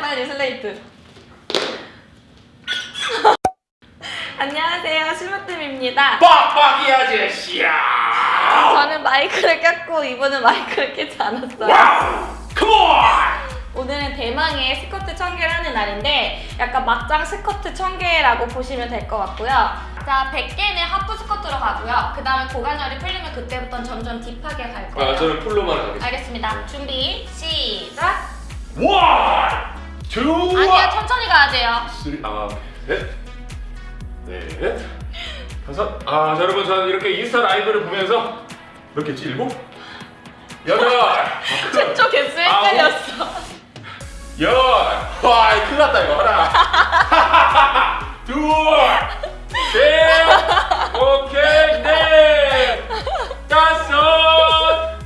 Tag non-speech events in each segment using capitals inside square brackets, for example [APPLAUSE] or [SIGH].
빨리 슬레이트 [LAUGHS] 안녕하세요 심으뜸입니다 빡빡이 아저씨야! 저는 마이크를 꼈고 이분은 마이크를 끼지 않았어요 Wow! Come on! 오늘은 대망의 스쿼트 천 개를 하는 날인데 약간 막장 스쿼트 천 개라고 보시면 될 것 같고요 자 100개는 하프 스쿼트로 가고요 그 다음에 고관절이 풀리면 그때부터는 점점 deep하게 갈 거예요 아, 저는 full로만 가겠습니다. 알겠습니다 준비 시작 One! Two! 아니요 천천히 가야 돼요 Three, 아, 넷, 넷, 다섯. 아, 자, 여러분, 저는 이렇게 인스타 라이브를 보면서 몇 개지? 일곱? 여덟! 최초 개수 헷갈렸어 열! 와, 큰일 났다, 이거. 하나. [LAUGHS] 둘! 셋! 오케이, 넷! 다섯!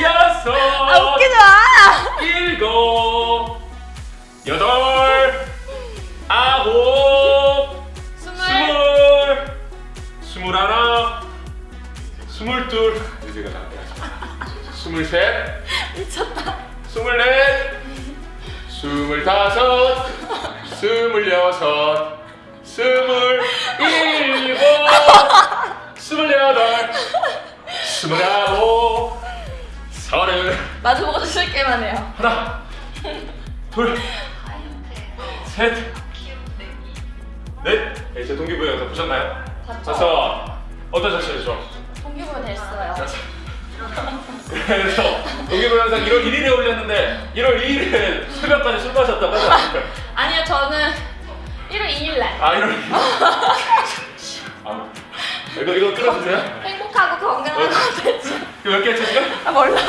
여섯! 아 웃기지 마 일곱, 여덟, 아홉, 스물 스물, 스물 하나, 스물둘, 이제가 다. 스물셋, 미쳤다 스물넷, 스물다섯, 스물여섯, 스물일곱, 스물여덟, 스물아홉, 서른. 마주보고 주실 게만 해요 하나, 둘, 셋, 넷. 네, 제 동기부여 영상 보셨나요? 봤죠? 어떠셨어요, 좀? 동기부여 됐어요 그래서 동기부여 영상 1월 1일에 올렸는데 1월 2일에 새벽까지 술 마셨다고 하지 않습니까? [LAUGHS] 아니요 저는 1월 2일 날 아, 1월 2일. [LAUGHS] 아, 이거 이거 끊어주세요. 행복하고 건강한 컨텐츠 몇개 했죠 지금? 아 몰라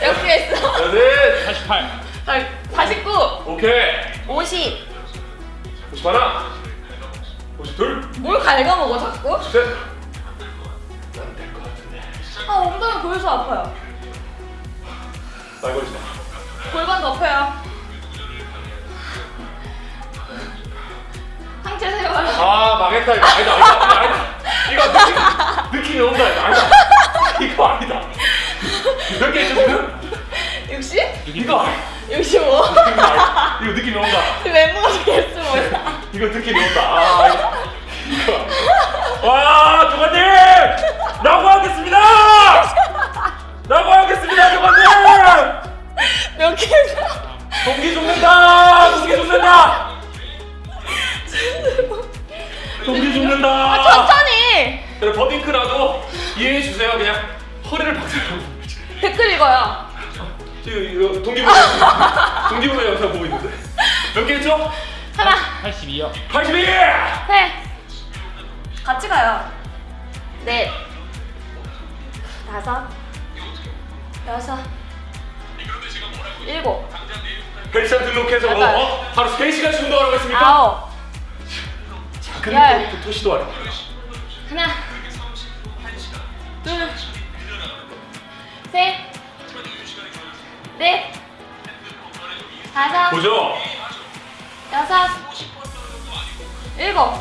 몇 개 했어? 여덟, 48. 아, 49 오케이. 50 50 하나, 52, 뭘 갉아먹어 자꾸? 53. 난될것 같은데. 아 엉덩이 골수 아파요 날 걸리지 마. 골반 높여요 상체 세워요 아 망했다 이거 아니다 아니다 아니다 이거 느낌, 느낌이 온다 이거 아니다 이거 아니다 몇 개 했죠 지금? 60? 이거 아니다 65 이거 느낌이 온다. 멤버가 개수 몰라 [LAUGHS] 이거 느낌이 온다. 아 이거. 와 조관님! 라고 하겠습니다! 라고 하겠습니다 조관님! 몇 개죠? 동기 죽는다! 동기 죽는다! 동기 죽는다! 아 천천히! 그래 버딩크라도 이해해 주세요. 그냥 허리를 박살내고. 댓글 읽어요 이거 동기부여 동기부여 영상 보고 있는데. 몇 개 했죠? 하나. 82요. 82! 셋 같이 가요. 넷 다섯. 여섯. 일곱. 헬스장 등록해서 뭐. 어? 하루 3시간씩 운동하라고 했습니까? 아홉. 작은 열. 것부터 시도하래 하나. 둘셋 넷 다섯 보죠? 여섯 일곱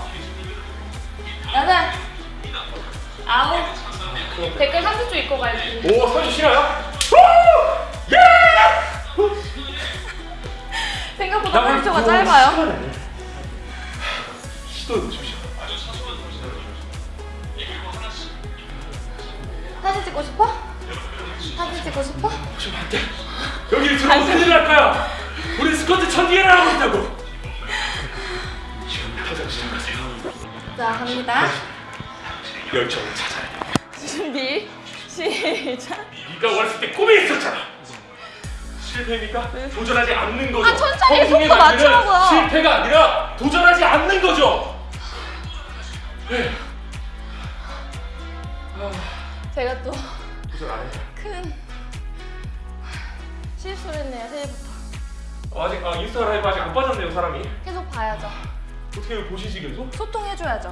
여덟 아홉 댓글 30초 읽고 갈게요 오 선주 쉬나요? 오! 예! 생각보다 나 30초가 이거 짧아요 시도해 보십시오 사진 찍고 싶어? 사진 찍고 싶어? 보시면 안돼 여기 들어오면 큰일 날 거야 우리 스쿼트 천 개를 하고 있다고 지금부터 시작하세요 자 갑니다 열정을 찾아야 돼 준비 시작 네가 어렸을 때 꿈이 있었잖아. 실패입니까? 도전하지 않는 거죠. 아, 천천히 속도 맞추라고요. 실패가 아니라 도전하지 않는 거죠. 네. 제가 또 도전 안 해. 큰 실수를 했네요 새해부터 어, 아직 아, 인스타 라이브 아직 안 빠졌네요 사람이. 계속 봐야죠 어떻게 보시지 계속? 소통해줘야죠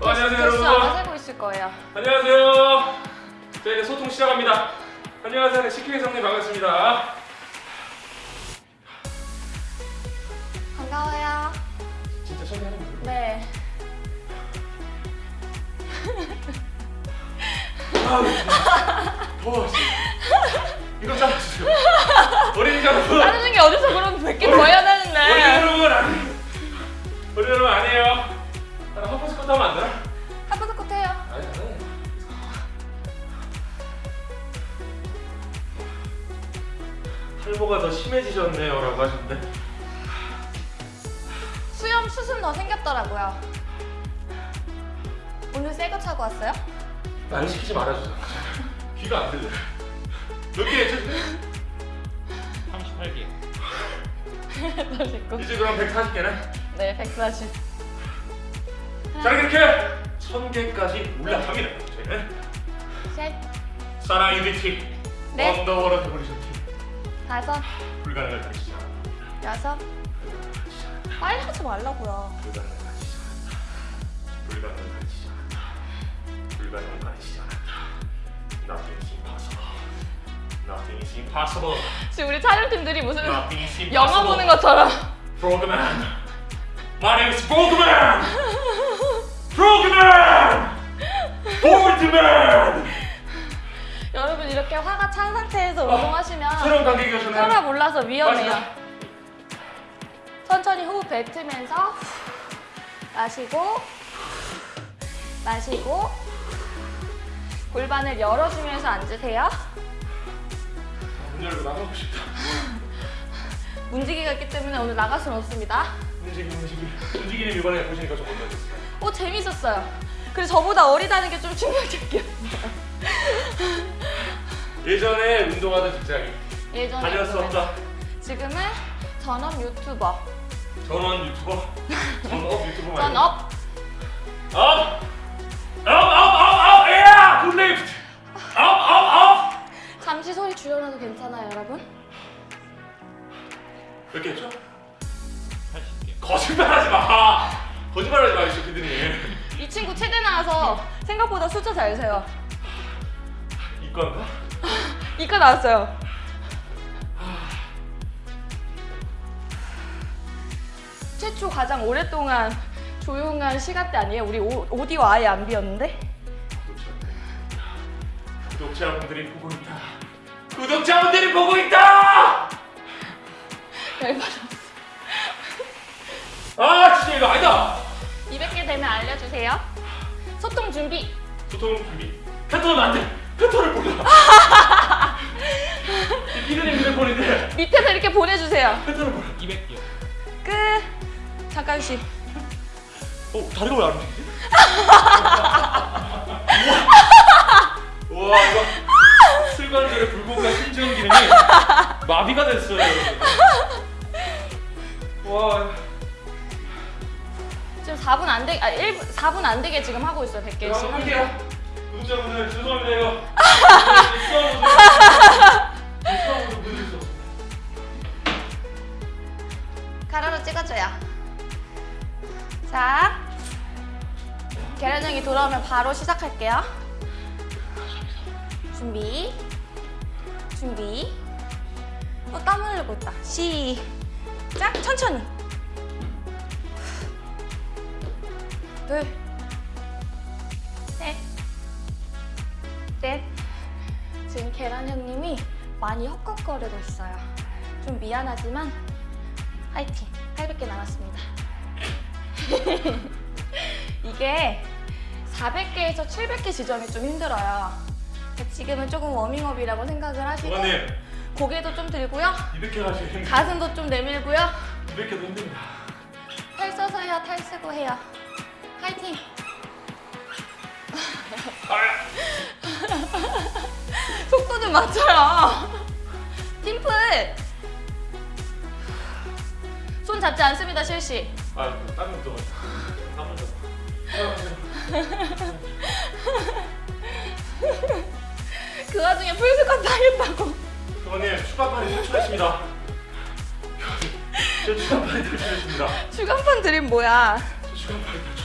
어, 안녕하세요 개수 아마 여러분. 세고 있을 거예요 안녕하세요. 자 이제 소통 시작합니다. 안녕하세요 식혜 성님 반갑습니다. 반가워요 진짜 소개하는 거예요? 네 어, 이거 잘라주세요. 어린이 여러분 안 하는 게 어디서 그럼 100개 더야 되는데 어린이 여러분 아니 어린이 여러분 아니에요. 나 하프 스쿼트 하면 안 되나? 하프 스쿼트 해요. 아니 안 탈모가 더 심해지셨네요 라고 하셨는데. 수염 수순 더 생겼더라고요. 오늘 새 거 차고 왔어요? 안 시키지 말아주세요. 귀가 안 들려. 몇개 했죠? 38개. 이제 그럼 140개네. 네, 140. 자 이렇게 1000개까지 올라갑니다. 저희는 셋, 사랑 유니티 넷. 언더워터 데모리션 팀 다섯, 불가능을 않아. 여섯. 빨리 하지 말라고요. 불가능을 않았다. 불가능을 않았다. 불가능을 않았다. Nothing is impossible. Nothing is impossible. 지금 우리 촬영팀들이 무슨. 영화 보는 것처럼. 프로그맨. My name is 프로그맨. 프로그맨. 볼트맨. 여러분 이렇게 화가 찬 상태에서 운동하시면 새로운 관객이 오셨네요. 혈압 올라서 위험해요. 마시다. 천천히 호흡 뱉으면서 마시고 마시고 골반을 열어주면서 앉으세요. 문 열고 나가고 싶다. [LAUGHS] 문지기가 있기 때문에 오늘 나갈 수는 없습니다. 움직이 움직이. 움직이는 이번에 보시니까 좀 어떠셨어요? 오 재밌었어요. 그래서 저보다 어리다는 게 좀 충격적이었어요. [LAUGHS] 예전에 운동하던 직장이 예전에 다닐 수. 없다. 지금은 전업 유튜버. 전원 유튜버. 전업 유튜버 [LAUGHS] 말고. 전업 up! Up! Up! Up! Up! 야! Good lift! Up! Up! Up! 잠시 소리 줄여놔도 괜찮아요, 여러분? 몇 개 했죠? 80개. 거짓말하지 마! 거짓말하지 마, 이 새끼들이. 이 친구 체대 나와서 생각보다 숫자 잘 세요. 이건가? 이과 나왔어요. 최초 가장 오랫동안 조용한 시간대 아니에요? 우리 오, 오디오 아예 안 비었는데? 구독자분들이 보고 있다. 구독자분들이 보고 있다! 열받았어. 아, 진짜 이거 아니다! 200개 되면 알려주세요. 소통 준비. 소통 준비. 패턴은 안 돼! 패턴을 몰라! 이 피디님 휴대폰인데 밑에서 이렇게 보내주세요. 패턴을 몰라. 200개. 끝. 잠깐 쉬. 어, 다리가 왜 안 움직이지? [LAUGHS] 우와, 이거 슬관절의 불구가 심장 기능이 마비가 됐어요, 여러분. 와, 지금 4분 안 되, 아 1분, 4분 안 되게 지금 하고 있어요. 100개씩. 자, 할게요. 구독자분들 죄송합니다, 이거. 가로로 찍어줘요. 자, 계란형이 돌아오면 바로 시작할게요. 준비, 준비. 어, 땀 흘리고 있다. 시작, 천천히. 둘, 셋, 넷. 지금 계란 형님이 많이 헛걱거리고 있어요. 좀 미안하지만 화이팅! 800개 남았습니다. [LAUGHS] 이게 400개에서 700개 지점이 좀 힘들어요. 지금은 조금 워밍업이라고 생각을 하시고 부관님, 고개도 좀 들고요. 200개 가시면 힘들어. 가슴도 좀 내밀고요. 200개도 힘듭니다. 탈 써서 해요. 탈 쓰고 해요. 화이팅! 속도 좀 맞춰요. 팀플! 손 잡지 않습니다, 실시. 아, 땀이 묻어가지고. 땀 묻어. [LAUGHS] 그 와중에 풀스쿼트 하겠다고. 부관님, 추가판이 탈출했습니다. 저 추가판이 탈출했습니다. 주간판 드림 뭐야? 저 추가판이 탈출.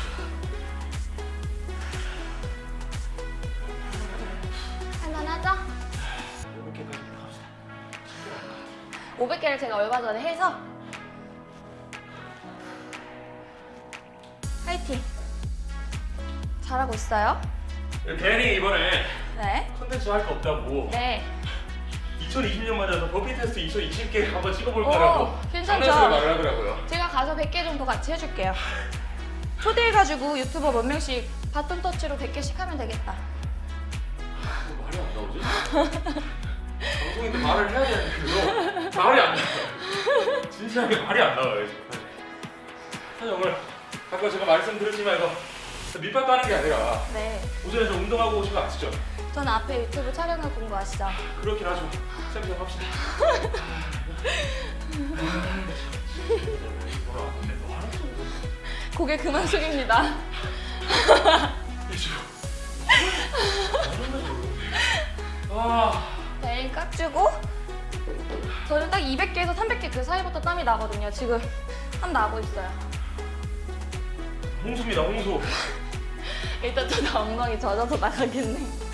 할만하죠? 500개까지 갑시다. 500개를 제가 얼마 전에 해서 화이팅! 잘하고 있어요. 괜히 이번에 네. 컨텐츠 할 거 없다고 네. 2020년 맞아서 버피 테스트 2020개 한번 찍어볼 오, 거라고 괜찮죠? 말을 하더라고요. 제가 가서 100개 정도 같이 해줄게요. 초대해가지고 유튜버 몇 명씩 바톤 터치로 100개씩 하면 되겠다. 뭐 말이 안 나오지? 방송인데 말을 해야 되는데 말이 안 나와요. 진지하게 말이 안 나와요. 사실 오늘 아까 제가 말씀드렸지만 이거 밑밥 까는 게 아니라 네. 오전에 좀 운동하고 오신 거 아시죠? 전 앞에 유튜브 촬영을 본거 아시죠? 그렇긴 하죠. 쌤좀 합시다. [LAUGHS] 고개 그만 숙입니다. 아, [LAUGHS] 네, 깍주고 저는 딱 200개에서 300개 그 사이부터 땀이 나거든요. 지금 땀 나고 있어요. 홍수입니다, 홍수. [LAUGHS] 일단 저도 엉덩이 젖어서 나가겠네.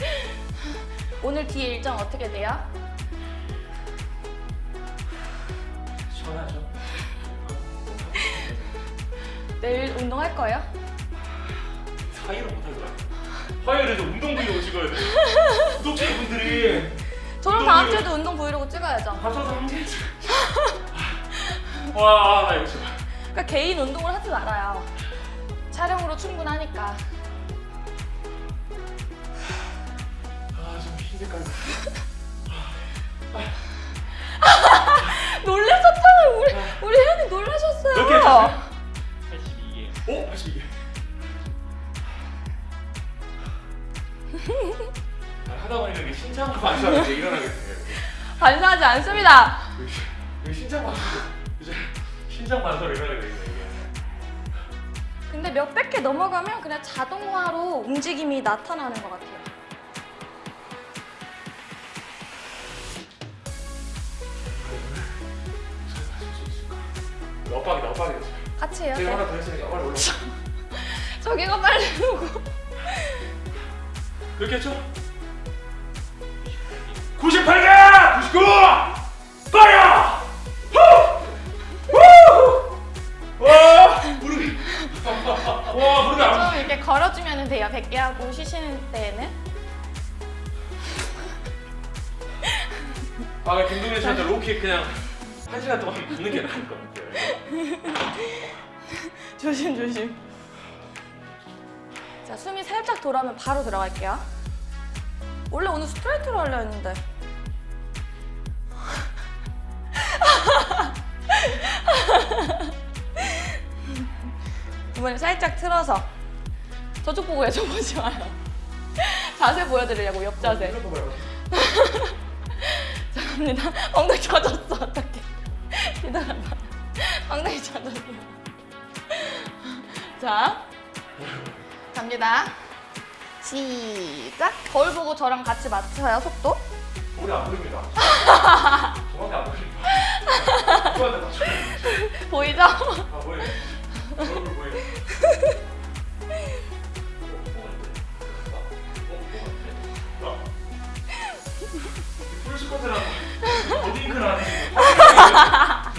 오늘 뒤에 일정 어떻게 돼요? 시원하죠? 내일 운동할 거예요? 사이를 못할 거야. 화요일에도 운동 브이로그 찍어야 돼. 구독자분들이 저는 다음 주에도 운동 브이로그 찍어야죠. 합쳐서 한 개. 와, 나 이거. 그러니까 개인 운동을 하지 말아요. 촬영으로 충분하니까. 아, 좀 흰색깔. 놀라셨잖아요. 우리 우리 혜연이 놀라셨어요. 몇개 했어요? 82개. 오, 다시 이게. 아, 하다 보니까 이게 신장 반사가 이제 일어나게 돼요. 반사하지 않습니다. 이게 신장 반사 이제 신장 반사로 일어나게 되겠네 이게. 근데 몇백 개 넘어가면 그냥 자동화로 움직임이 나타나는 것 같아요. 엇박이다 엇박이다. 같이 해요. 제가 네. 하나 더 했으니까 빨리 올라. 저기가 빨리 오고. 그렇게 했죠? 98개! 99! 빠야! 후! 후! 와! 무릎이 와 무릎이 안 좀 이렇게 걸어주면 돼요. 100개 하고 쉬시는 때에는. 아 김동현 씨한테 로킥 그냥 한 시간 동안 붙는 게 나을 것 같아요 [LAUGHS] 조심 조심. 자 숨이 살짝 돌아오면 바로 들어갈게요. 원래 오늘 스트레이트로 하려 했는데. 이번에 살짝 틀어서 저쪽 보고 해줘 보지 마요. 자세 보여드리려고 옆 자세. [LAUGHS] 자 갑니다. 엉덩이 젖었어 어떡해. 기다려봐. 엉덩이 젖었어. 자 갑니다. 시작. 거울 보고 저랑 같이 맞춰요 속도. 머리 안 보입니다 정확히 안 보입니다 보이죠? 아 보여 얼굴 보여 풀스쿼트랑 버딩크를 하는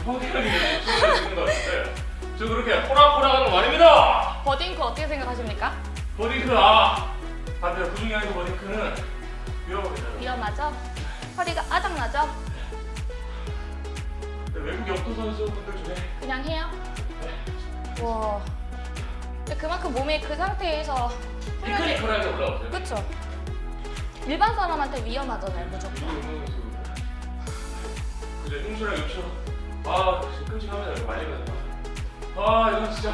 것 같은데 저 그렇게 호락호락하는 거 아닙니다 버딩크 어떻게 생각하십니까? 버딩크 아 반대로 구중이 아니고 버딩크는 위험합니다 위험하죠? 허리가 아작나죠? 외국 역도 선수분들 중에 그냥 해요. 와. 근데 그만큼 몸이 그 상태에서 피크니컬하게 올라오세요 그쵸? 일반 사람한테 위험하잖아요 무조건. 그죠 흉수랑 욕처럼 아 진짜 끔찍합니다 이거 많이 가요 아 이건 진짜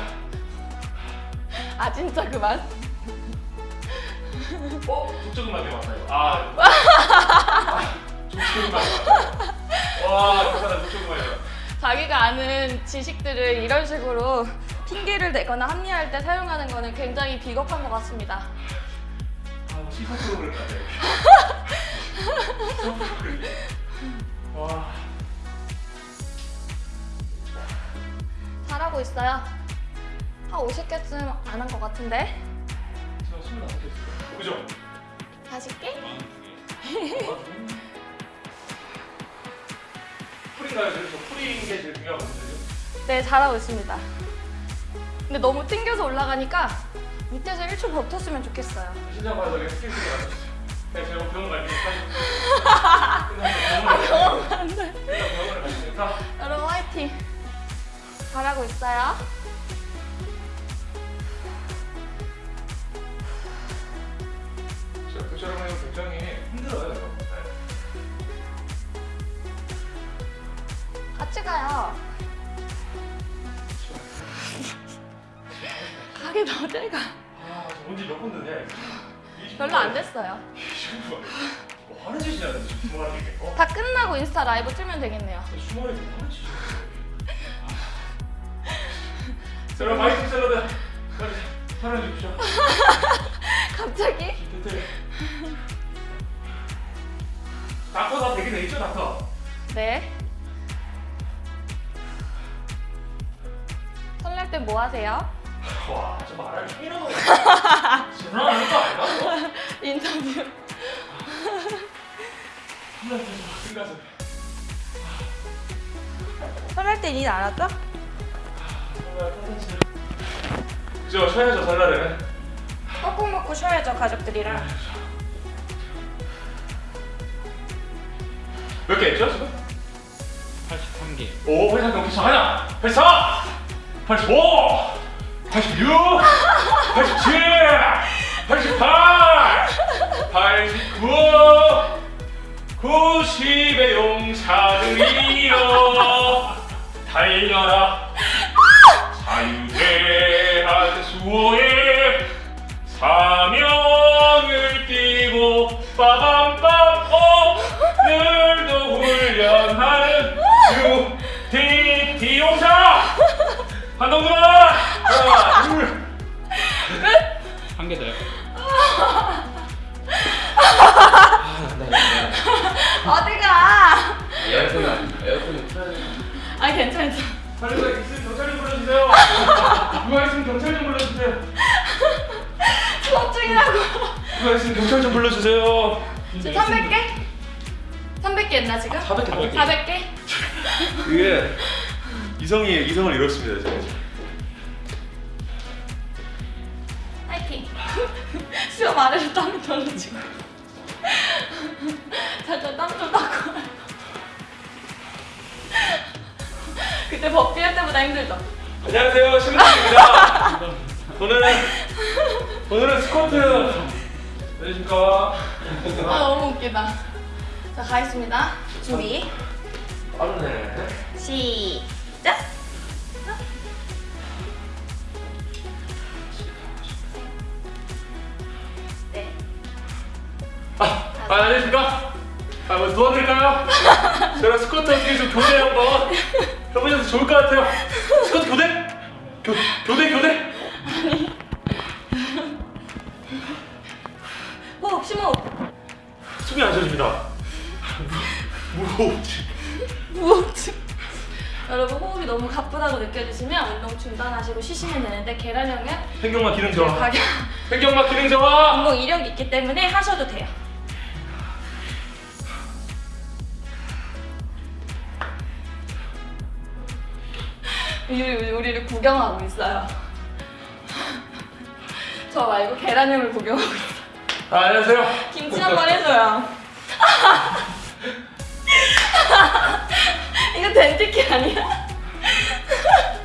아 진짜 그만. 어? 족저근막에 맞나요? 아, 아 맞나요? 와 족저근막이다 자기가 아는 지식들을 이런 식으로 핑계를 대거나 합리화할 때 사용하는 거는 굉장히 비겁한 것 같습니다. 아 시사 프로그램 같네 시사 프로그램 와 잘하고 있어요. 한 50개쯤 안 한 것 같은데. 제가 25개 했어요 그죠? 40개? 42개. 풀인가요? 그래서 풀인 게 제일 중요하거든요 네, 잘하고 있습니다. 근데 너무 튕겨서 올라가니까 밑에서 1초 버텼으면 좋겠어요. 신장 바닥에 스킬 쓰게 맞췄어요 네, 제가 병원 갈 [LAUGHS] 끝나면 병원 일단 병원을 갈 테니까 여러분 화이팅! 잘하고 있어요. 저처럼 하면 굉장히 힘들어요. 네. 같이 가요. 그렇죠. 가게 어딜 가. 아, 온지 몇분 되냐? 별로 안 됐어요. 뭐 하는 짓이냐, 주말에. 다 끝나고 인스타 라이브 틀면 되겠네요. 주말에 뭐 하는 짓이야? 자, 그럼 마이크 샐러드 빨리 사랑해 주십시오. [LAUGHS] 갑자기? 됐대. 닥터 다돼 있죠, 닥터? 네. 설날 때 뭐 하세요? 와, 저 말할 힘이라고. 전화하는 [LAUGHS] 거 아니야? 인터뷰. 끝나서. 설날 때일안 하죠? 그죠, 쉬어야죠, 설날에는. 꼭 먹고 쉬어야죠 가족들이랑. 몇 개 했죠, 지금? 83개. 오, 83 경기 시작하냐? 84! 85! 86! 87! 88! 89! 90의 용사들이여 달려라 자유대한 수호의 사명을 띠고 빠밤빰 오늘도 훈련하는 유디디 용사 한동그만 하나 둘한 개 더요. 어디가? 에어컨이 에어컨이 틀어야 돼아 괜찮아. 누가 있으면 경찰 좀 불러주세요 수업 중이라고. 누가 있으면 경찰 좀 불러주세요 지금 300개? 300개 했나 지금? 400개 400개? 그게 이성이 이성을 이뤘습니다 제가 파이팅. 수업 아래로 땀이 떨어지고. 잠깐 땀좀 닦고. 그때 법비 할 때보다 힘들죠? 안녕하세요 신문입니다 오늘은 오늘은 스쿼트 안녕하십니까 아 너무 웃기다. 자 가겠습니다. 준비. 빠르네 시작. 네. 아, 아 안녕하십니까 아 뭐 도와드릴까요? 제가 스쿼트 어떻게 좀 교대 한번 해보셔도 좋을 것 같아요 스쿼트 교대? 교, 교대 교대? 호흡 심호흡. 숨이 안 쉬어집니다 무호흡지 무호흡증. 여러분 호흡이 너무 가쁘다고 느껴지시면 운동 중단하시고 쉬시면 되는데 계란형은 횡격막 기능 저하 횡격막 기능 저하 운동 이력이 있기 때문에 하셔도 돼요. 우리 우리를 구경하고 있어요. [LAUGHS] 저 말고 계란형을 구경하고 있어. 아, 안녕하세요 김치 한 번 해줘요. [LAUGHS] 이거 덴티키 아니야?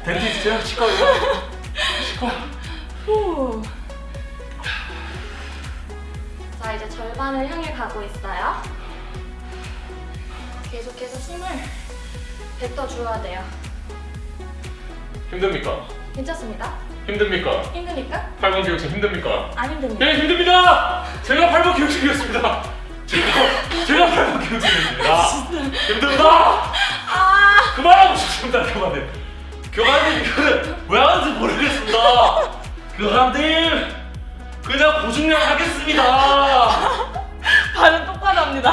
덴티스트요? 치과요? 치과 후. 자 이제 절반을 향해 가고 있어요. 계속해서 힘을 뱉어 주어야 돼요. 힘듭니까? 괜찮습니다. 힘듭니까? 힘드니까? 8번 기록실 힘듭니까? 안 힘듭니다. 네 힘듭니다. 제가 8번 기록실이었습니다. 제가 제가 8번 기록실이었습니다. 힘듭니다. 아 그만하고 싶습니다. 그만해. 교관님 이거는 왜 하는지 모르겠습니다. 교관님 그냥 보증량 하겠습니다. 발음 똑바로 합니다.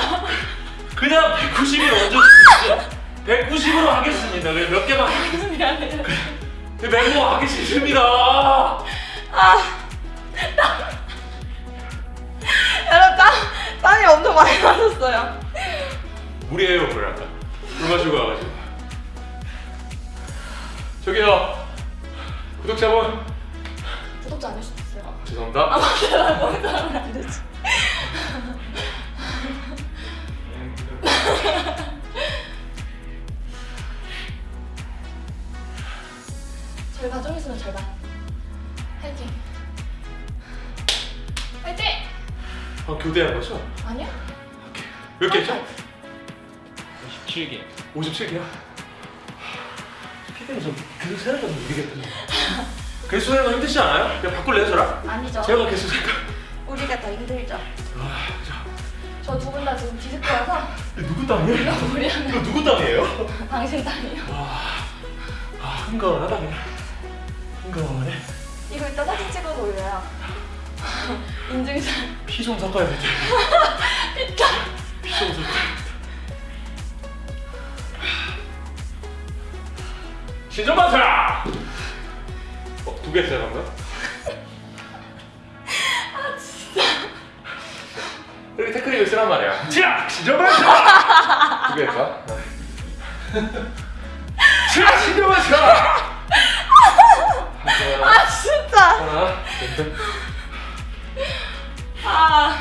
그냥 190을 얹어주십시오. 190으로 하겠습니다. 그냥 몇 개만 하겠습니다. 멤버 하기 싫습니다. 아 여러분 땀 땀이 엄청 많이 나셨어요. 물이에요, 물 아까. 물 마시고 와가지고. 저기요, 구독자분. 구독자 안 해주셨어요? 아 죄송합니다. 맞다 거기서 하 절반 좀 있으면 절반. 파이팅. 파이팅. 아, 교대한 거죠? 아니야? 몇 개죠? 57개. 57개야. 피디님 좀 계속 세는 좀 모르겠던데. 개수 세는 거 [LAUGHS] 힘드시지 않아요? 그냥 바꿀래요 저랑? 아니죠. 제가 개수 세니까 우리가 더 힘들죠. 아, 자, 저두분다 지금 디스코여서 이거 누구 땅이에요? 이거 누구 땅이에요? 당신 땅이요. 아, 흥건하다 그냥 흥건해 이거 이따 사진 찍어서 올려요. [LAUGHS] 인증샷. 피 좀 섞어야겠죠 피자. 피좀 섞어야겠다 신전반사! 어, 두개 했어요 방금? [LAUGHS] 아 진짜. 이렇게 테크닉을 쓰란 말이야 자! 신전반사! 두개 할까? 자! 신전반사! 하나 아 진짜. 하나 둘 아.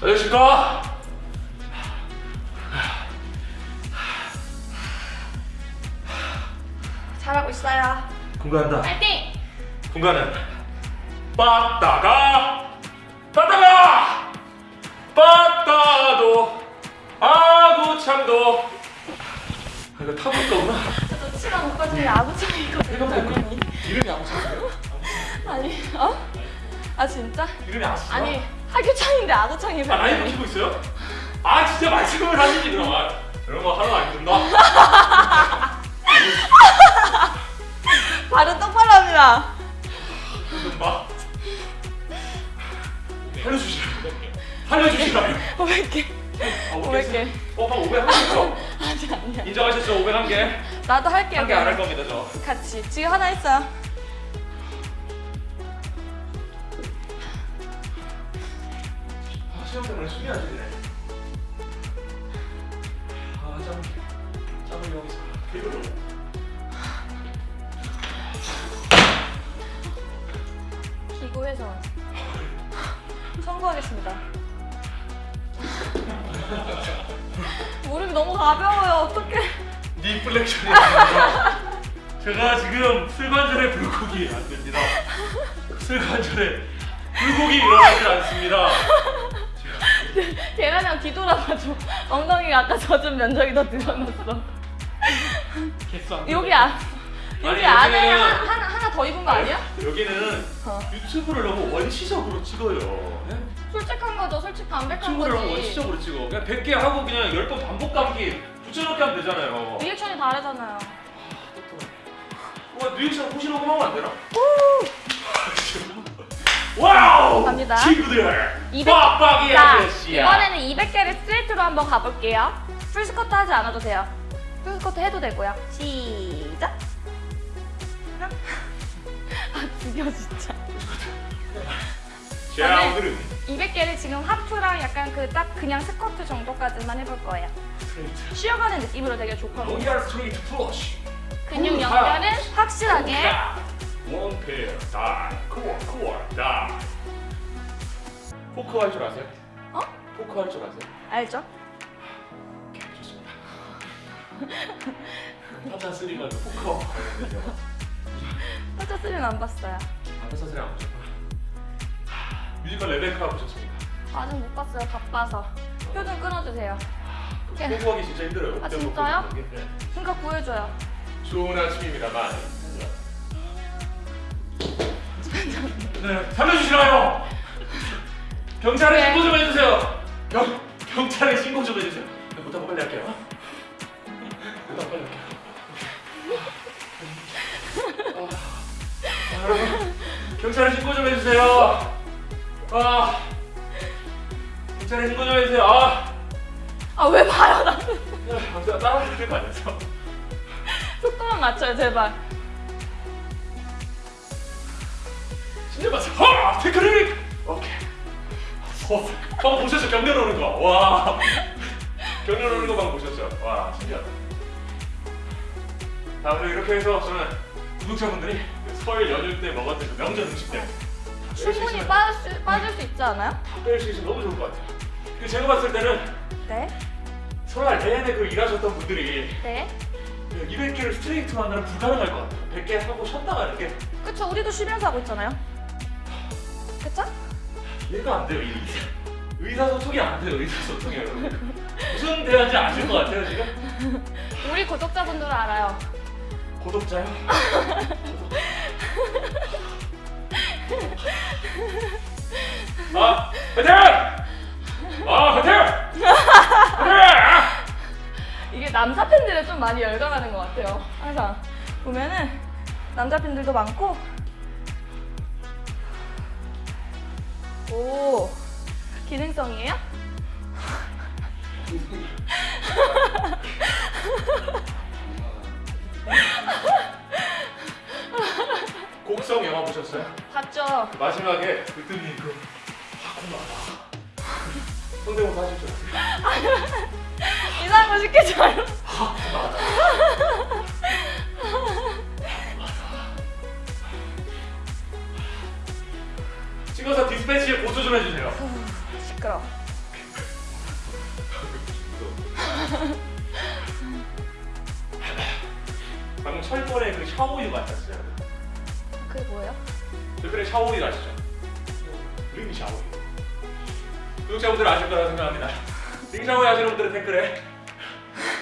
안녕하십니까? 잘하고 있어요. 공부한다 파이팅. 공간은 빠따가 빠따가 빠따도 아구창도 아, 이거 타볼 거구나 저도 친한 오빠 중에 아구창이거든요. 이거. 이름이 아구창이에요? 아니 어? 아 진짜? 이름이 아구창? 아니 하규창인데 아구창이 아 라이브. 키고 있어요? 아 진짜 말씀을 하시지 그럼 아, 이런 거 하나도 안 된다 [LAUGHS] 발음 똑바로 합니다. 봐 살려주시라고 살려주시라고 500개. 아, 500개. 어, 방 500 하셨죠? 아니 아니야. 인정하셨죠? 500한 개? 나도 할게요. 한 개 안 할 겁니다 저 같이. 지금 하나 했어요. 아, 시험 때문에 숨이 안 쉬네. 아, 짬, 짬을 여기서 이걸로. 기고해서 선고하겠습니다. [LAUGHS] 무릎이 너무 가벼워요. 어떡해. 니 플렉션이야. 제가 지금 슬관절에 불고기 안 됩니다. 슬관절에 불고기 일어나지 않습니다. 계란이랑 뒤돌아가지고 엉덩이가 아까 젖은 면적이 더 늘어났어. 여기 안 여기 아니, 안에 하나 하나 더 입은 거 아니야? 여기는 어. 유튜브를 너무 원시적으로 찍어요. 네? 솔직한 거죠. 솔직 담백한 유튜브를 너무 거지. 원시적으로 찍어. 그냥 100개 하고 그냥 10번 반복 감기 붙여넣기 하면 되잖아요. 리액션이 다르잖아요. 와 리액션 혹시 녹음 하면 안 되나? [LAUGHS] Wow! 갑니다. 친구들! 200 빡빡이 자, 아저씨야! 이번에는 200개를 스트레이트로 한번 가볼게요. full 스쿼트 하지 않아도 돼요. Full 스쿼트 해도 되고요. 시작. 아 죽여 진짜. 자 오늘은 200개를 지금 하프랑 약간 그 딱 그냥 스쿼트 정도까지만 해볼 거예요. 스트레이트 쉬어가는 느낌으로 되게 좋거든요. Royal straight flush 근육 연결은 확실하게. One pair die 코어 코어 Die 포커 할 줄 아세요? 어? 포커 할 줄 아세요? 알죠? 오케이 좋습니다 타짜 3가 포커 [LAUGHS] 타짜 3는 안 봤어요. 타짜 3 안 보셨구나 뮤지컬 레베카 보셨습니까? 아직 못 봤어요. 바빠서. 표 좀 끊어주세요. 표 구하기 진짜 힘들어요 아, 진짜요? 네. 그러니까 구해줘요. 좋은 아침입니다만 네, 살려주시나요? 경찰에 네. 신고 좀 해주세요 경, 경찰에 신고 좀 해주세요 네, 못하고 빨리 할게요 못하고 빨리 할게요 아, 아, 경찰에 신고 좀 해주세요 아 경찰에 신고 좀 해주세요 아 아왜 봐요 나 제가 따라 부를 거 아니었어 속도만 맞춰요 제발. 진짜 봤어. 하! 테크닉! 오케이. 어, 방 보셨죠? 경련 오는 거. 와. 경련 오는 거방 보셨죠? 와, 신기하다. 다음에 이렇게 해서 저는 구독자분들이 그설 연휴 때 먹었던 그 명절 음식 때문에 충분히 빠질 수, 빠질 수 있지 않아요? 뺄수 있으면 너무 좋을 것 같아요. 그 제가 봤을 때는 네. 설날 내내 그 일하셨던 분들이 네. 200개를 스트레이트로 한다는 불가능할 것 같아요. 100개 하고 쉬었다 가는 게 그쵸 우리도 쉬면서 하고 있잖아요. 그쵸? 이해가 안 돼요. 이 의사. 의사소통이 안 돼요. 의사소통이 여러분. 무슨 대화인지 아실 것 같아요 지금? 우리 구독자분들은 알아요. 구독자요? 아, 화이팅! 아, 화이팅! 이게 남자 팬들은 좀 많이 열광하는 것 같아요. 항상 보면은 남자 팬들도 많고 오, 기능성이에요? [LAUGHS] 곡성 영화 보셨어요? 봤죠? 마지막에 그랬더니 그 하쿠나다 성대모사 하실 줄 알았어요. 이상한 거 시키지 말고. 찍어서 디스패치에 고소 좀 해주세요. 시끄러. 방금 철권의 그 샤오유 맡았어요. 그게 뭐예요? 철권의 샤오유 아시죠? 링 샤오유. 구독자분들 아실 거라고 생각합니다. [LAUGHS] 링 샤오유 아시는 분들은 댓글에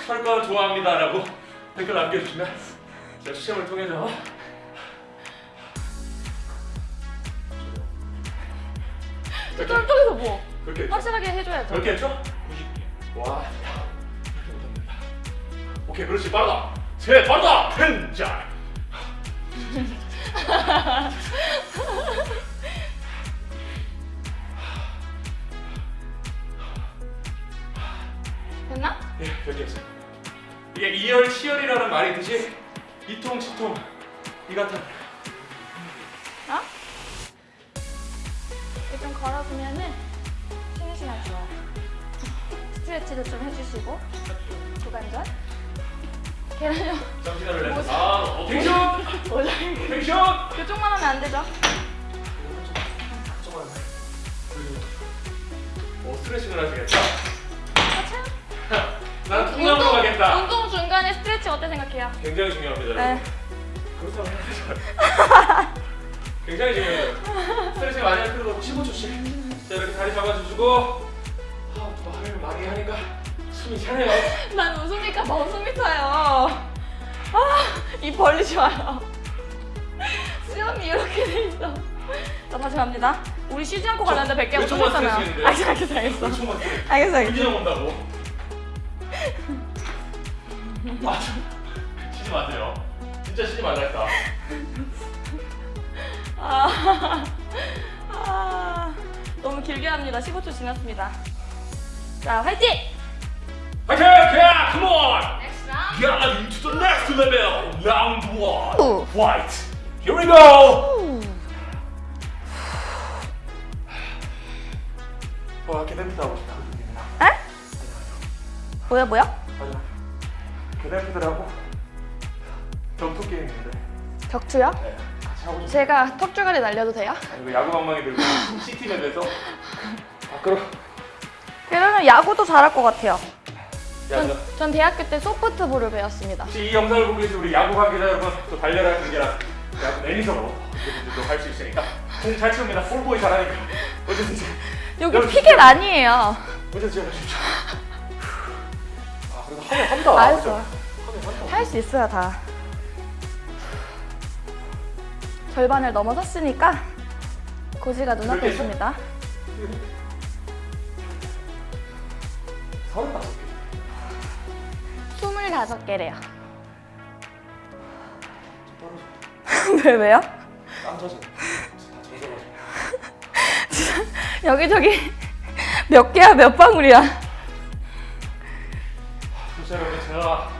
철권 좋아합니다 라고 댓글 남겨주시면 제가 추첨을 통해서 저쪽에서 뭐? 그렇게? 확실하게 해줘야죠. 그렇게 했죠? 90개. 와. 오케이, 그렇지, 빠르다. 세, 빠르다. 펜자. [LAUGHS] 됐나? 예, 여기 했어요. 이게 이열 치열이라는 말이 있듯이 이통 치통 이 같은. 어? 좀 걸어주면은 시간 좋아요. 스트레치도 좀 해주시고 고관절. 계란형 정신을 내서 아, 어, 텐션, 모자이크. 텐션. 그쪽만 하면 안 되죠? 오, 스트레칭을 하시겠다. 나는 통나무로 가겠다. 운동 중간에 스트레치 어때 생각해요? 굉장히 중요합니다. 네. 그렇다고 해야죠. 굉장히 중요해요. 스트레칭 많이 할 필요도 없고 15초씩. 자, 이렇게 다리 잡아주시고. 아, 또 말을 많이 하니까 숨이 차네요. [LAUGHS] 난 웃으니까 더 숨이 차요. 아, 입 벌리지 마요. 수염이 이렇게 돼 있어. 자, 다시 갑니다. 우리 쉬지 않고 가는데 100개 몇 초만 못하잖아요. 스트레칭인데요? 알겠어, 알겠어, 알겠어. 알겠어, 알겠어. 이기적 온다고. [LAUGHS] 아, 쉬지 마세요. 진짜 쉬지 말랄까. 아, 아, 너무 길게 합니다. 15초 지났습니다. 자, 화이팅! 화이팅! 야, come on! Next round. Get into the next level. Round one. 오. Fight. Here we go. 와, 계단피드 하고 싶다. 에? 뭐야, 뭐야? 맞아. 계단피드하고 점프 게임인데. 격투요? 네. 제가 턱주가리 날려도 돼요? 아니, 야구 방망이 들고 시티맵에서 밖으로. 그러면 야구도 잘할 것 같아요. 전, 전 대학교 때 소프트볼을 배웠습니다. 혹시 이 영상을 보고 계신 우리 야구 관계자 여러분 또 달려라 경기랑 야구 매니저로 할 수 있으니까 공 잘 치웁니다. 볼보이 잘하니까 언제든지 여기 피켓 아니에요. 언제든지 해주십시오. 아 그래도 하면 한다. 알죠. 그죠? 하면 한다. 할수 있어요, 다. 절반을 넘어섰으니까 고지가 눈앞에 있습니다. 서른. 25개래요. 떨어져. 왜, 왜요? 땀 젖어. 여기저기 몇 개야, 몇 방울이야. 여러분 제가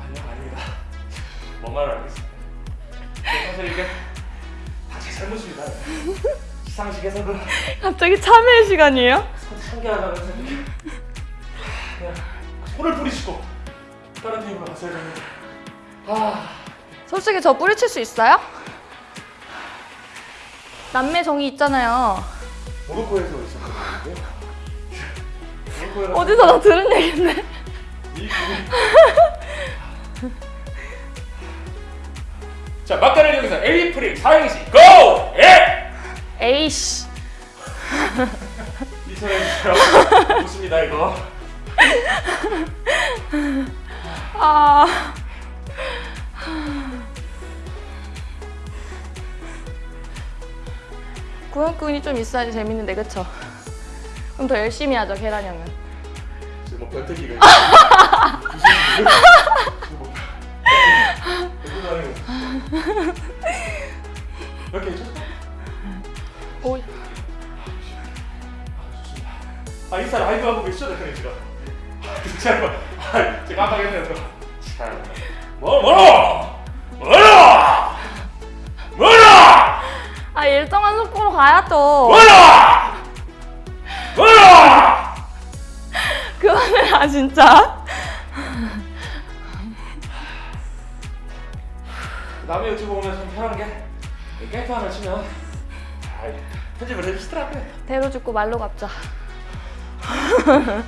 아니요 아닙니다. 뭔 말을 알겠습니다. 사실 이게 다제 잘못입니다. 시상식에서 그 갑자기 참회 시간이에요? 생각 이 그냥 손을 뿌리시고 다른 팀으로 갔어야 되는데 아 솔직히 저 뿌리칠 수 있어요? 남매 정이 있잖아요. 모로코에서 있었거든요. 모로코에 어디서 나 들은 얘긴데. 이 자, 막간을 여기서 에이프릴 사행시 고! 예! 에이씨. 이천해주세요. 좋습니다, 이거. 아. 동력근이 좀 있어야지 재밌는데 그쵸? 그럼 더 열심히 하죠 계란 형은 지금 뭐 변태기가 있어. 무슨 일이야? 지금 뭐 아니고. 이렇게 해줘. 오, 아, 좋습니다. 아 인스타 라이브 하고 계시죠, 대표님 지금? 아, 제가 깜빡했네요. 참. 뭐 뭐라? 뭐라? 뭐라? 아 일정한 속도로 가야죠 뭐라? 뭐라? 그만해 아 진짜 남의 유튜브 보면 참 편한 게 깨끗 하나 치면 아, 편집을 해주시더라고요. 대로 죽고 말로 갚자 [LAUGHS]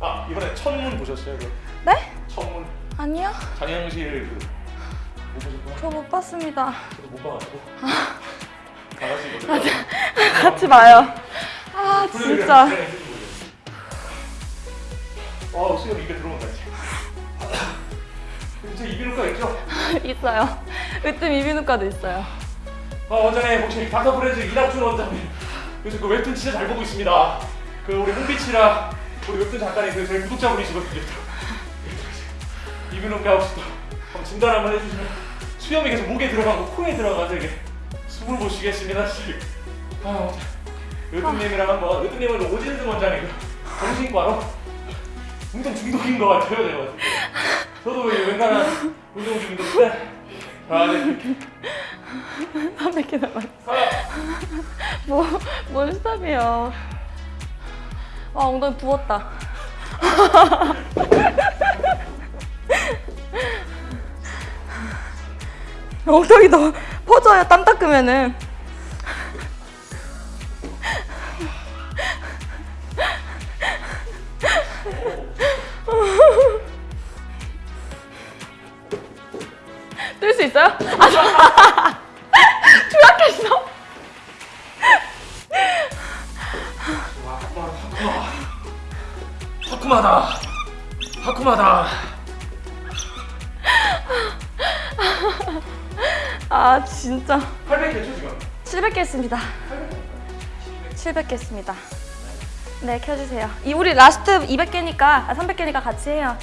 아 이번에 천문 보셨어요? 그 네? 천문 아니요. 장영실 그못 보셨구나. 저못 봤습니다. 저도 못 봐가지고. 다 같이 이거 같이 봐요. 아 진짜. 아 수염 입에 들어온다 이제. 이제 이비인후과 있죠? [LAUGHS] 있어요. 으뜸 이비인후과도 있어요. 아 원장님 혹시 닥터 프렌즈 이낙준 원장님. 요즘 그 웹툰 진짜 잘 보고 있습니다. 그 우리 홍비치랑 우리 웹툰 작가님 그 저희 구독자분이시거든요. 이비인후과 혹시 또 진단 한번 해주시면 수염이 계속 목에 들어가고 코에 들어가서 이게 숨을 못 쉬겠습니다. 씨. 아 웹툰님이랑 한번 웹툰님은 오진승 원장이고 정신과로 운동 중독인 것 같아요 제가 봤을 때. 저도 이 웬간한 운동 중독인데 아 네. 300개 남았어 아. 뭐, 뭔 stop이에요 아 엉덩이 부었다 [LAUGHS] 엉덩이 너 퍼져요 땀 닦으면은 뜰 수 있어요? 아, 투약했어? [LAUGHS] 하쿠마다 하쿠마다. 아 진짜. 800개죠 지금? 700개 했습니다. 700개 했습니다. 네 켜주세요. 이 우리 라스트 200개니까 아 300개니까 같이 해요.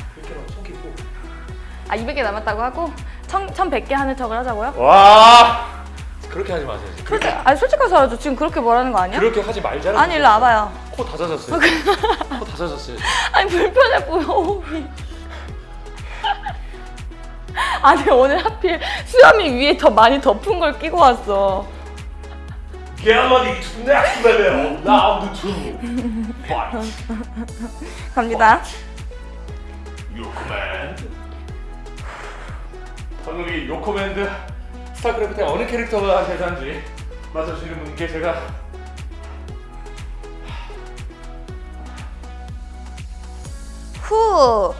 아 200개 남았다고 하고? 1000, 1100개 하는 척을 하자고요? 와! 그렇게 하지 마세요. 솔직, 아니 솔직하게 말하죠 지금 그렇게 뭐라는 거 아니야? 그렇게 하지 말자는 아니 일로 와봐요 코 다 젖었어요. 코 다 젖었어요. [LAUGHS] 아니 불편해 보여 아니 오늘 하필 수염이 위에 더 많이 덮은 걸 끼고 왔어. to next level round two fight 갑니다. command 방금 이 your command 스타크래프트의 어느 캐릭터가 대사인지 맞춰주시는 분께 제가 후.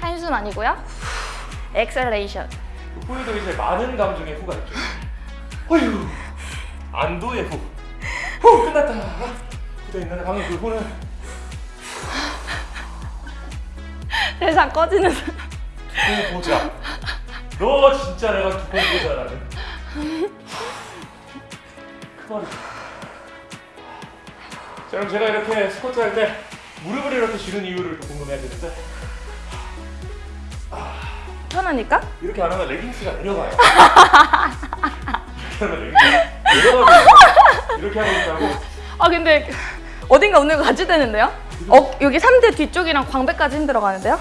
한숨 아니고요. Exhalation 그 후에도 이제 많은 감정의 후가 있죠. 어휴 안도의 후. 후, 끝났다. 후대 있는데 방금 그 후는? 대사 꺼지는. 두고 보자. 너 진짜 내가 두고 보자라는 그 말이 자 그럼 제가 이렇게 스쿼트 할때 무릎을 이렇게 쥐는 이유를 또 궁금해야 되는데 편하니까? 이렇게 안 하면 레깅스가 내려가요 [LAUGHS] 이렇게 하면 레깅스가 내려가고 이렇게 하고 있다고 아 근데 어딘가 오늘 같이 되는데요? 어 여기 3대 뒤쪽이랑 광배까지 힘들어 가는데요?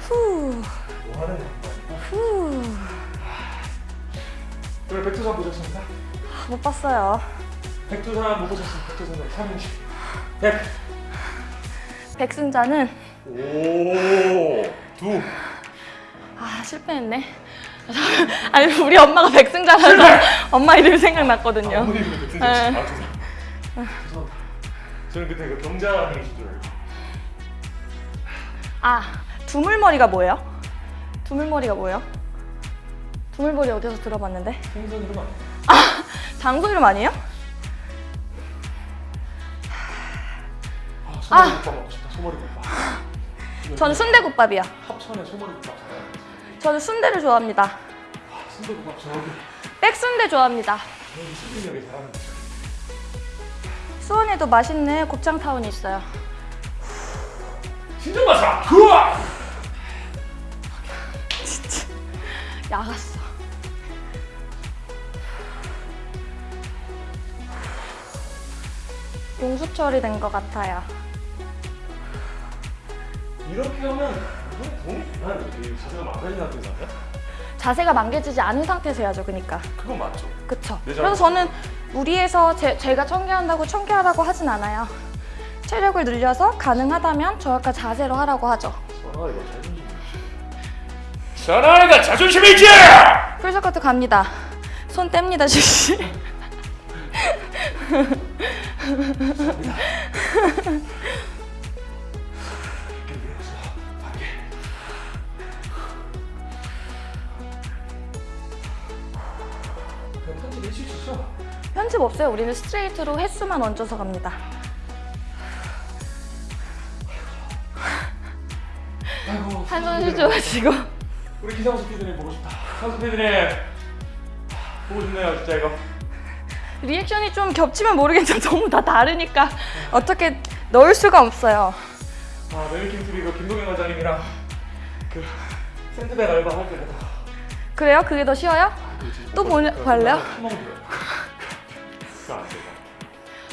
후. 뭐 후. 오늘 백두산 보셨습니까? 못 봤어요. 백두산 못 보셨으면 백두산으로 3인치 100 백승자는 오 두 아 실패했네. [LAUGHS] 아니 우리 엄마가 백승자라서 엄마 이름 생각났거든요. 어머니 백두산 네. 아 죄송합니다 죄송합니다 저는 그때 그 병장이신 줄 알고 아 두물머리가 뭐예요? 두물머리가 뭐예요? 두물머리 어디서 들어봤는데? 생선 이름 아니에요? 아 [LAUGHS] 장소 이름 아니에요? 소머리 국밥 먹고 싶다 소머리 국밥 전 순대국밥이야. 합천에 소머리 국밥 잘하는 저는 순대를 좋아합니다. 순대국밥 저기 백순대 좋아합니다. 수빈이 잘하는 수원에도 맛있는 곱창타운이 있어요. 진짜 맛있어 우와 야갔어. 용수 처리된 것 같아요. 이렇게 하면? 이게 자세가 망가진 상태잖아요? 자세가 망개지지 않은 상태에서 해야죠, 그러니까. 그건 맞죠 그쵸. 네, 그래서 저는 무리해서 제, 제가 청개한다고 청개하라고 하진 않아요. 체력을 늘려서 가능하다면 저약간 자세로 하라고 하죠. 사나이가 자존심이 사나이가 자존심이 있지! 풀스커트 갑니다. 손 뗍니다, 지씨. [LAUGHS] 해줄 수 있어 편집 없어요. 우리는 스트레이트로 횟수만 얹어서 갑니다. 한손 쉬줘가지고. 우리 기상수 피디님 보고 싶다 상수 피디님 보고 싶네요 진짜 이거 리액션이 좀 겹치면 모르겠지만 [LAUGHS] 너무 다 다르니까 어떻게 넣을 수가 없어요. 아 TV 그 김동현 원장님이랑 그 샌드백 알바 할 때가 그래요? 그게 더 쉬워요? 또 보내- 볼래요? 그거 안 돼요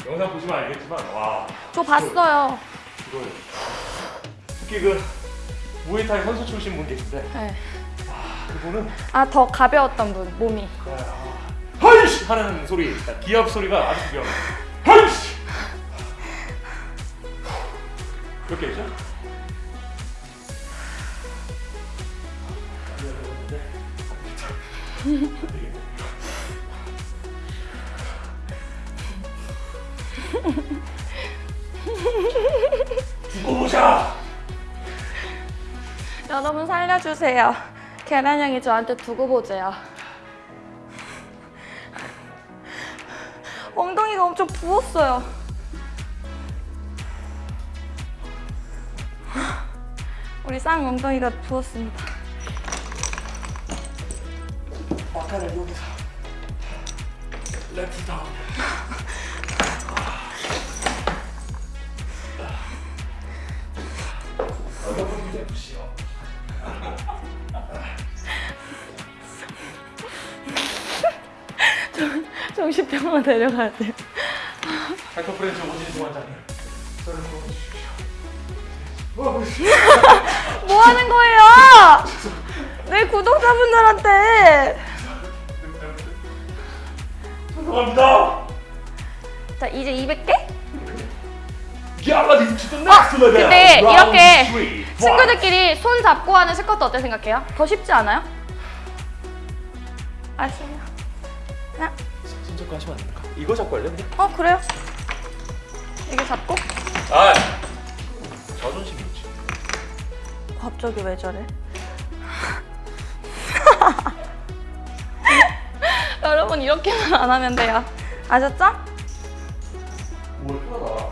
영상 보시면 알겠지만 와 저 봤어요. 이거 특히 그 무에타이 선수 출신 분 계신데 네. 그분은 아, 더 가벼웠던 분, 몸이. 하이씨 하는 소리 기합 소리가 아주 귀여워 하이씨 몇 개죠? 두고 보자. 여러분 살려주세요. 계란형이 저한테 두고 보재요. 엉덩이가 엄청 부었어요. 우리 쌍 엉덩이가 부었습니다. 아까는 여기서 랩트 다운. 정신병원 데려가야 돼요. 닥터프렌즈 오진승 원장님. 저를 도와주십시오. 어, [LAUGHS] 뭐 하는 거예요? 내 구독자분들한테. 죄송합니다. 자, 이제 200개? 야마디 to the next level. 근데 이렇게. 친구들끼리 손 잡고 하는 스쿼트 어때 생각해요? 더 쉽지 않아요? 아시나요? 하나, 손 잡고 하시면 안 됩니까? 이거 잡고 할래? 어 그래요? 이게 잡고? 아, 자존심이 있지. 갑자기 왜 저래? [LAUGHS] 여러분 이렇게만 안 하면 돼요. 아셨죠? 뭘 편하다.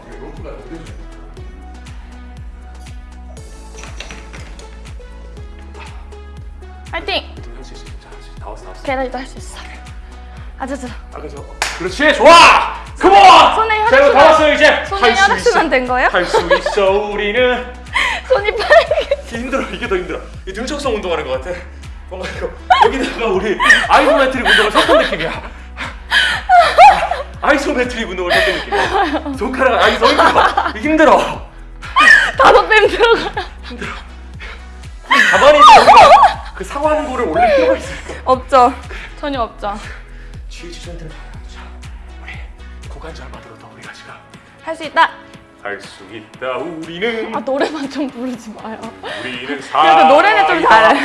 화이팅! 할수 있어. 다 왔어, 다 왔어. 계란이도 할 수 있어. 아자자. 아까 저. 그렇지, 좋아. 컴온. 손에 혈액 자, 이거 다 왔어요 이제. 손에 할수 혈액 있어. 수만 된 거예요? 할 수 있어 우리는. [LAUGHS] 손이 빨개. 힘들어. 이게 더 힘들어. 이 등척성 운동하는 것 같아. 뭔가 이거 여기다가 우리 아이소메트릭 운동을 섞은 느낌이야. 아이소메트릭 운동을 섞은 느낌이야. 손가락 아이 더 힘들어. 힘들어. 다섯 뱀 들어가. 가만히 있는 우리가 그 상완고를 올릴 필요가 있을까? 없죠. 전혀 없죠. GH 센터를 자, 우리 고관절 만들어 더 우리가 지금 할 수 있다. 할수 있다. 우리는 아 노래만 좀 부르지 마요. 우리는 사. 그래도 노래는 좀 잘해.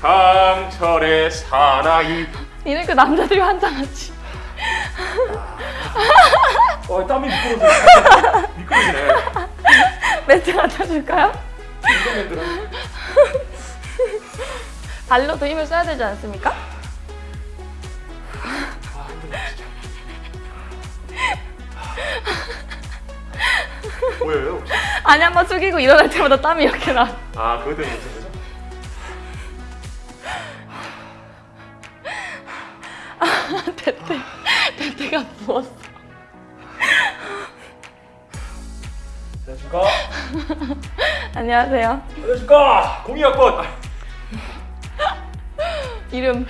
강철의 사나이. 이는 그 남자들이 환장하지. 어 땀이 미끄러져. 미끄러지네. 매트 갖다 줄까요? 이거맨들아. 발로도 힘을 써야 되지 않습니까? 아. 보여요 혹시? 아니 한 번 숙이고 일어날 때마다 땀이 이렇게 나. 아 그거 때문에 [LAUGHS] 누웠어. 안녕하십니까? [LAUGHS] 안녕하세요. 안녕하십니까? 공이학번 [LAUGHS] 이름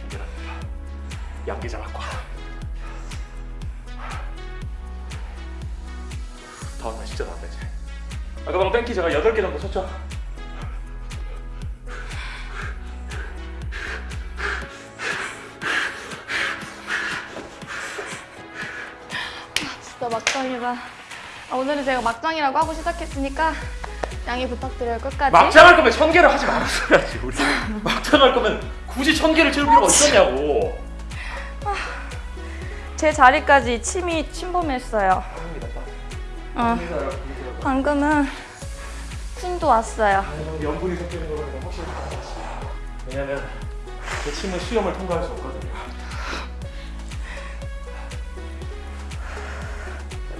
김계란입니다. 양계장학과. 다음 날 진짜 나안 되지. 아까 방금 뺑키 제가 8개 정도 쳤죠? 막장이다. 아, 오늘은 제가 막장이라고 하고 시작했으니까 양해 부탁드려요. 끝까지. 막장 할 거면 천 개를 하지 말았어야지 우리. 막장 할 거면 굳이 천 개를 채울 필요가 있었냐고. 제 자리까지 침이 침범했어요. 여러분. 방금은 침도 왔어요. 염분이 섞이는 거는 확실히. 왜냐면 제 침은 수염을 통과할 수 없거든요.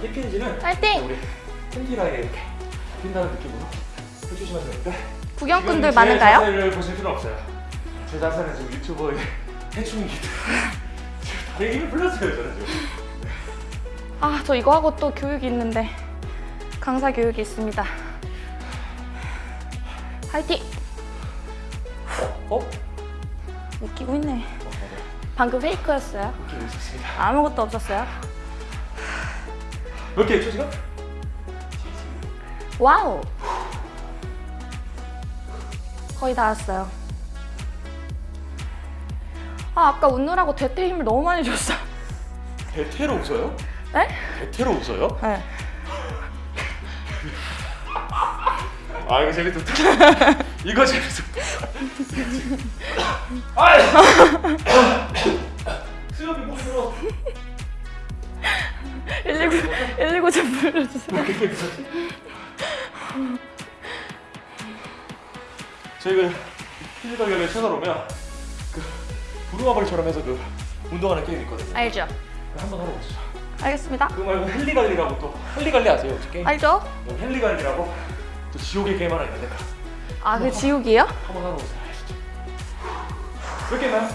힙핀지는 파이팅! 우리 팬티라에 이렇게 핀다는 느낌으로 해주시면 되는데 구경꾼들 지금 제 많은가요? 자세를 보실 필요 없어요. 제 자세는 지금 유튜버의 [LAUGHS] 지금 다리에 힘을 풀렸어요 저는 지금. 아, 저 이거 하고 또 교육이 있는데 강사 교육이 있습니다. 파이팅! 어? 어? 웃기고 있네. 어, 맞아. 방금 페이크였어요. 아무것도 없었어요. 몇개 했죠 지금? 와우! 거의 다 왔어요. 아, 아까 웃느라고 대퇴 힘을 너무 많이 줬어. 대퇴로 웃어요? 네? 대퇴로 웃어요? 네. 아 이거 재밌었다. [LAUGHS] 이거 재밌었다. 아이! [LAUGHS] 수염이 못 들어. 119, 119 좀 불러주세요. 저희가 필리 가격에 채널 오면 그 부루마블처럼 해서 그 운동하는 게임 있거든요. 알죠? 한번 하러 오시죠. 알겠습니다. 그거 말고 헬리갈리라고 또 헬리갈리 아세요 혹시 게임? 알죠? 어, 헬리갈리라고 또 지옥의 게임 하나 있는데 아, 그 지옥이에요? 한번 하러 오세요. 몇 개나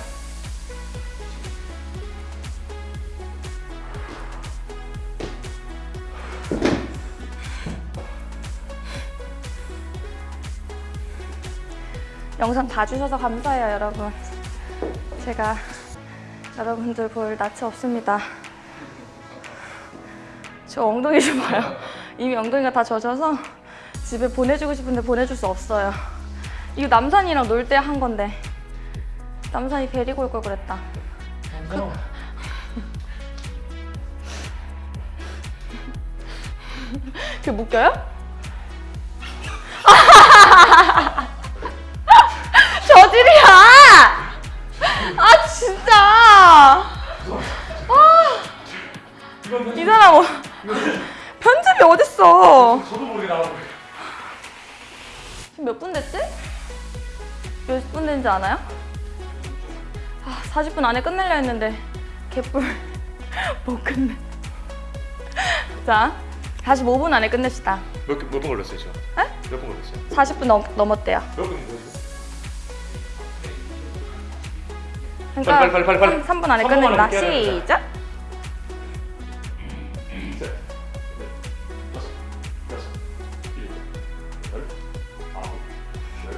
영상 봐주셔서 감사해요, 여러분. 제가 여러분들 볼 낯이 없습니다. 저 엉덩이 좀 봐요. 이미 엉덩이가 다 젖어서 집에 보내주고 싶은데 보내줄 수 없어요. 이거 남산이랑 놀 때 한 건데 남산이 데리고 올 걸 그랬다. 그... 그게 묶여요? [LAUGHS] 저질이야! 아 진짜! 아, 이 사람 어, 편집이 어딨어? 저도 모르게 나가고 지금 몇 분 됐지? 몇분 됐는지 아나요? 아, 40분 안에 끝내려 했는데 개뿔 [LAUGHS] 못 끝내. 자, 45분 안에 끝냅시다. 몇분 걸렸어요 지금? 에? 몇분 걸렸어요? 40분 넘, 넘었대요. 몇분 그러니까 빨리, 빨리, 빨리, 빨리. 3, 분 안에 3분 끝낸다. 시작.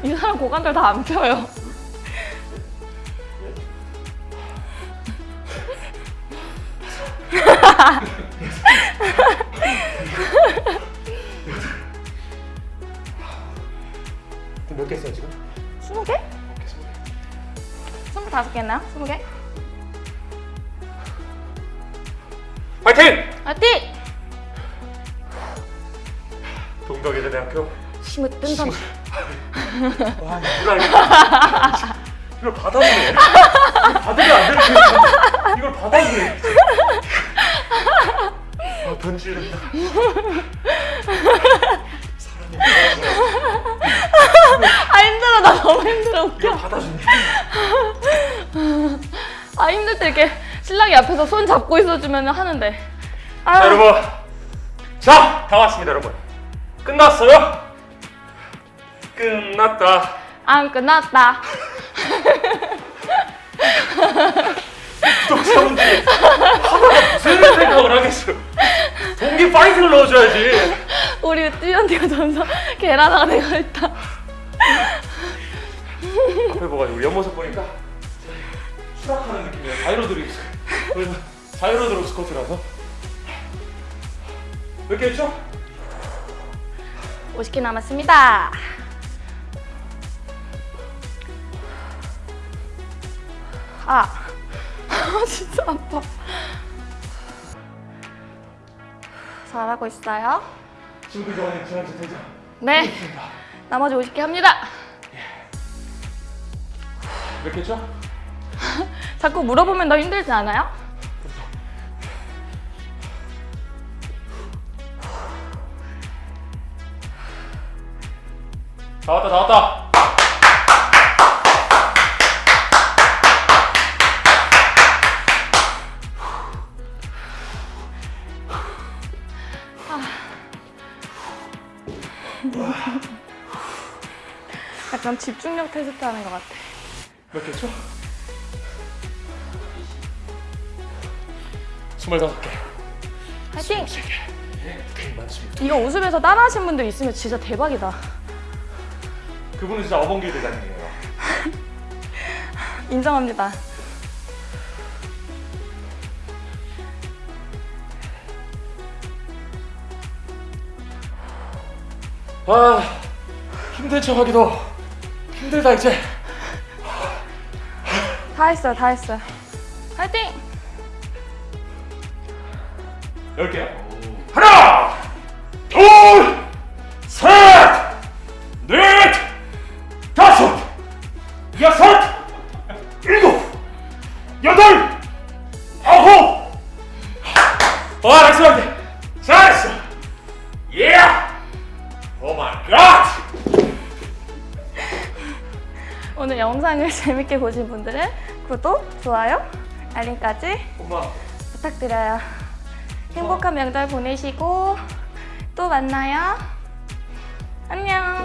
이 사람 고관절 다 안 펴요. 와 이걸 알겠다. [LAUGHS] 이걸 받아주네. 이걸 받으면 안 되는 거야. 이걸 받아주네. 아 사람이 아 힘들어. 나 너무 힘들어. 웃겨. 이걸 아 힘들 때 이렇게 신랑이 앞에서 손 잡고 있어주면 하는데. 아, 자 여러분. 자다 왔습니다 여러분. 끝났어요? 끝났다 안 끝났다. 구독자분들이 하다가 무슨 생각을 하겠어요. 동기 파이팅을 넣어줘야지. 우리 띠언니가 점점 계란화가 되고 있다. 앞에 우리 옆모습 보니까 추락하는 느낌이야. 자이로드롭 그래서 자이로 드롭 스쿼트라서 몇 개 했죠? 50개 남았습니다. 아, 아 [LAUGHS] 진짜 아파. 잘하고 있어요? 그 전에 지난주 되죠? 네. 나머지 50개 합니다. 몇개 했죠? [LAUGHS] 자꾸 물어보면 너 힘들지 않아요? 나왔다 나왔다. 약간 집중력 테스트 하는 것 같아. 몇개 했죠? 스물다섯 개. 화이팅! 세 개. 네, 많습니다. 이거 웃으면서 따라하신 분들 있으면 진짜 대박이다. 그분은 진짜 어벙길 대장님이에요. [LAUGHS] 인정합니다. 아 힘든 척하기도 힘들다 이제. 다 했어요, 다 했어요. 화이팅! 열 개요. 하나, 둘, 영상을 [LAUGHS] 재밌게 보신 분들은 구독, 좋아요, 알림까지 엄마. 부탁드려요. 행복한 명절 보내시고 또 만나요. 안녕.